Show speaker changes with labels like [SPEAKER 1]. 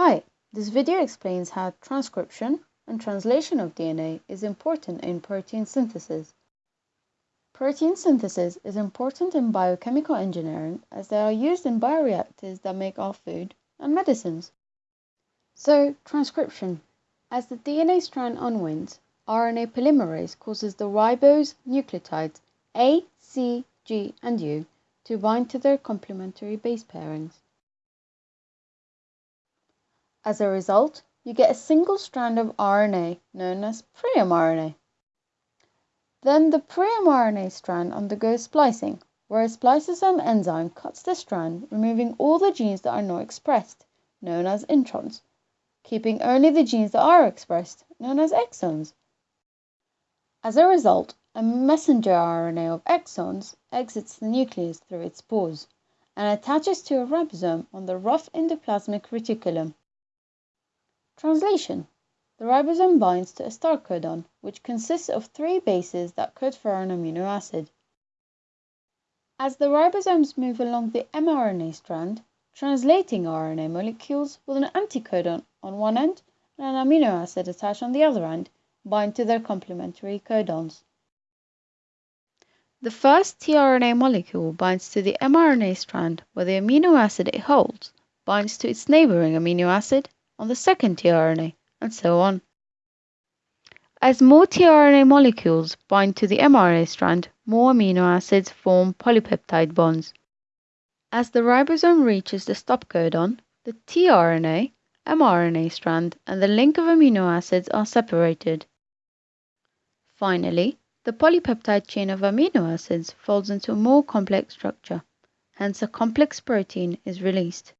[SPEAKER 1] Hi, this video explains how transcription and translation of DNA is important in protein synthesis. Protein synthesis is important in biochemical engineering as they are used in bioreactors that make our food and medicines. So, transcription. As the DNA strand unwinds, RNA polymerase causes the ribose nucleotides A, C, G, and U to bind to their complementary base pairings. As a result, you get a single strand of RNA known as pre-mRNA. Then the pre-mRNA strand undergoes splicing, where a spliceosome enzyme cuts the strand, removing all the genes that are not expressed, known as introns, keeping only the genes that are expressed, known as exons. As a result, a messenger RNA of exons exits the nucleus through its pores and attaches to a ribosome on the rough endoplasmic reticulum. Translation The ribosome binds to a start codon, which consists of three bases that code for an amino acid. As the ribosomes move along the mRNA strand, translating RNA molecules with an anticodon on one end and an amino acid attached on the other end bind to their complementary codons. The first tRNA molecule binds to the mRNA strand where the amino acid it holds binds to its neighboring amino acid on the second tRNA, and so on. As more tRNA molecules bind to the mRNA strand, more amino acids form polypeptide bonds. As the ribosome reaches the stop codon, the tRNA, mRNA strand, and the link of amino acids are separated. Finally, the polypeptide chain of amino acids folds into a more complex structure, hence a complex protein is released.